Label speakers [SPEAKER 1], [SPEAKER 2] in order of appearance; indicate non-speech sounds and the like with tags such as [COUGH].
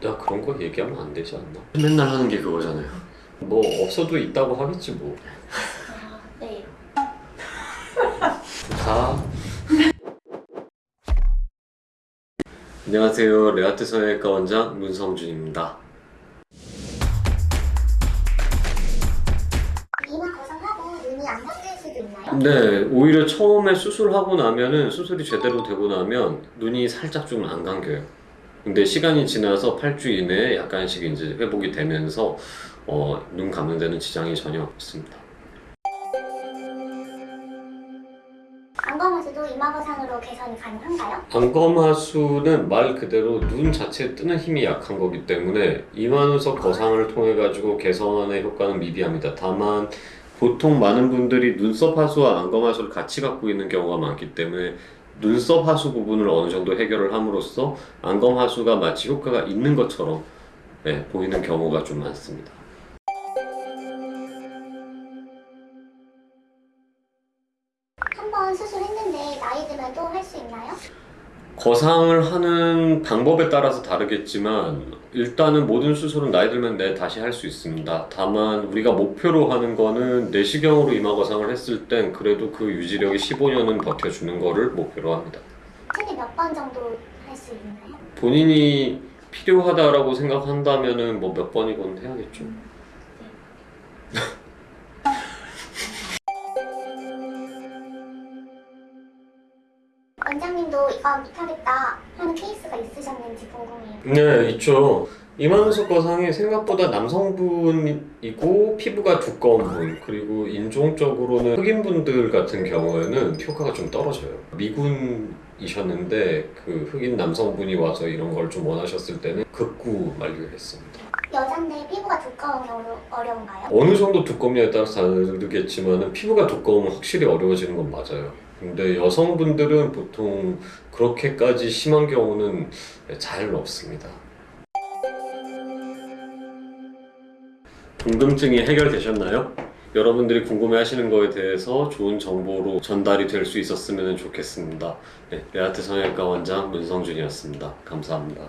[SPEAKER 1] 나 그런 거 얘기하면 안 되지 않나? 맨날 하는 게 그거잖아요. 뭐 없어도 있다고 하겠지 뭐.
[SPEAKER 2] 아, [LAUGHS] 네. [LAUGHS]
[SPEAKER 1] 다. 안녕하세요. 레아트 성형외과 원장 문성준입니다.
[SPEAKER 2] 이마 거성하고 눈이 안 감길 수도 있나요?
[SPEAKER 1] 네, 오히려 처음에 수술하고 나면은 수술이 제대로 되고 나면 눈이 살짝 좀 안 감겨요. 근데 시간이 지나서 8주 이내에 약간씩 이제 회복이 되면서 어, 눈 감는 데는 지장이 전혀 없습니다.
[SPEAKER 2] 안검하수도 이마 거상으로 개선이 가능한가요?
[SPEAKER 1] 안검하수는 말 그대로 눈 자체에 뜨는 힘이 약한 거기 때문에 이만우석 거상을 통해 가지고 개선의 효과는 미비합니다. 다만 보통 많은 분들이 눈썹 하수와 안검 하수를 같이 갖고 있는 경우가 많기 때문에 눈썹 하수 부분을 어느 정도 해결을 함으로써 안검 하수가 마치 효과가 있는 것처럼 네, 보이는 경우가 좀 많습니다.
[SPEAKER 2] 한 번 수술했는데 나이 들면 또 할 수 있나요?
[SPEAKER 1] 거상을 하는 방법에 따라서 다르겠지만 일단은 모든 수술은 나이 들면 내 다시 할 수 있습니다. 다만 우리가 목표로 하는 거는 내시경으로 이마 거상을 했을 땐 그래도 그 유지력이 15년은 버텨주는 거를 목표로 합니다.
[SPEAKER 2] 최대 몇 번 정도 할 수 있나요?
[SPEAKER 1] 본인이 필요하다라고 생각한다면 은 뭐 몇 번이건 해야겠죠.
[SPEAKER 2] 원장님도 이거 못하겠다 하는 케이스가 있으셨는지 궁금해요.
[SPEAKER 1] 네, 있죠. 이만우석 거상이 생각보다 남성분이고 피부가 두꺼운 분 그리고 인종적으로는 흑인분들 같은 경우에는 효과가 좀 떨어져요. 미군이셨는데 그 흑인 남성분이 와서 이런 걸 좀 원하셨을 때는 극구 만류했습니다.
[SPEAKER 2] 여잔데 피부가 두꺼운 경우 어려 운가요?
[SPEAKER 1] 어느 정도 두껍냐에 따라서 다르겠지만 피부가 두꺼우면 확실히 어려워지는 건 맞아요. 근데 여성분들은 보통 그렇게까지 심한 경우는 잘 없습니다. 궁금증이 해결되셨나요? 여러분들이 궁금해하시는 거에 대해서 좋은 정보로 전달이 될 수 있었으면 좋겠습니다. 네, 레아트 성형외과 원장 문성준이었습니다. 감사합니다.